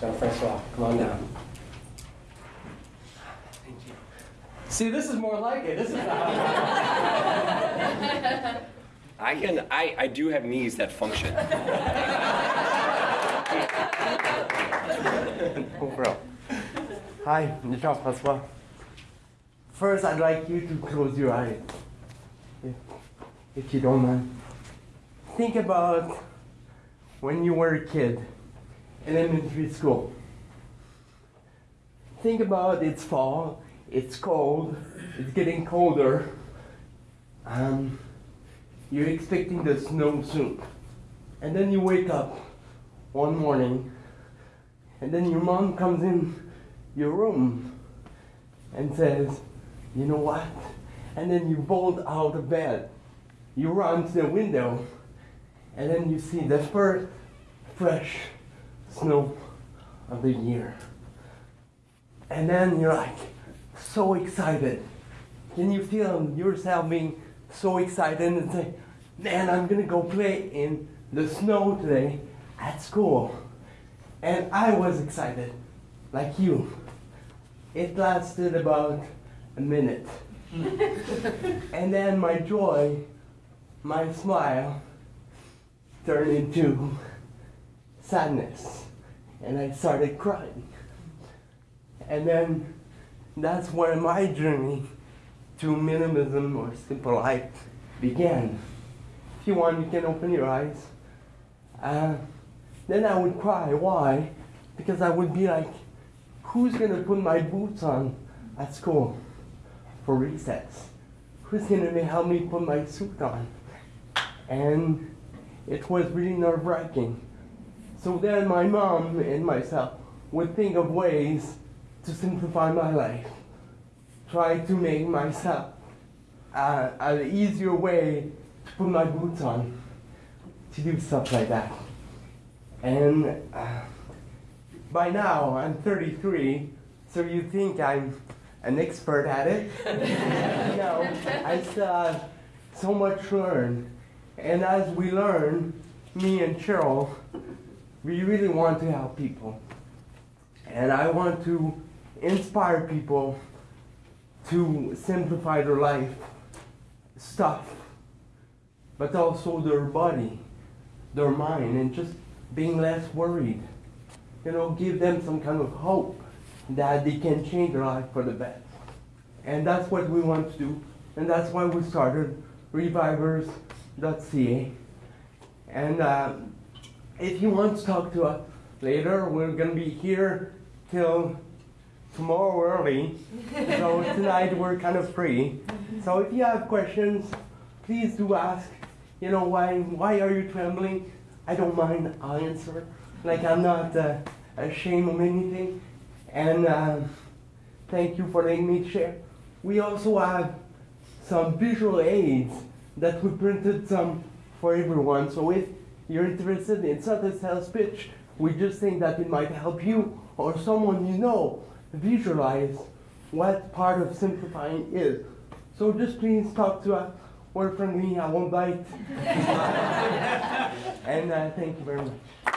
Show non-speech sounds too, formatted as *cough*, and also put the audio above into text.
Jean-Francois, come on down. Thank you. See, this is more like it. This is not. I can. I, I do have knees that function. Oh, bro. Hi, I'm Jean-Francois. First, I'd like you to close your eyes, if, if you don't mind. Think about when you were a kid in elementary school. Think about it's fall, it's cold, it's getting colder. Um, you're expecting the snow soon. And then you wake up one morning, and then your mom comes in your room and says, You know what? And then you bolt out of bed. You run to the window, and then you see the first fresh snow of the year. And then you're like so excited. Can you feel yourself being so excited and say, Man, I'm gonna go play in the snow today at school? And I was excited, like you. It lasted about a minute. *laughs* and then my joy, my smile, turned into sadness. And I started crying. And then that's where my journey to minimalism or simple life began. If you want, you can open your eyes. Uh, then I would cry. Why? Because I would be like, who's going to put my boots on at school for recess? Who's going to help me put my suit on? And it was really nerve wracking. So then my mom and myself would think of ways to simplify my life, try to make myself uh, an easier way to put my boots on, to do stuff like that. And uh, by now I'm 33, so you think I'm an expert at it. *laughs* no, I still have so much to learn. And as we learn, me and Cheryl, we really want to help people. And I want to inspire people to simplify their life stuff, but also their body, their mind, and just being less worried. You know, give them some kind of hope that they can change their life for the best. And that's what we want to do. And that's why we started revivers.ca. And uh, if you want to talk to us later, we're going to be here till tomorrow early. *laughs* so tonight we're kind of free. So if you have questions, please do ask. You know, why, why are you trembling? I don't mind, I'll answer. Like, I'm not uh, ashamed of anything. And uh, thank you for letting me share. We also have some visual aids that we printed some for everyone. So if you're interested in a sales pitch, we just think that it might help you or someone you know visualize what part of simplifying is. So just please talk to us. We're friendly, I won't bite. and uh, thank you very much.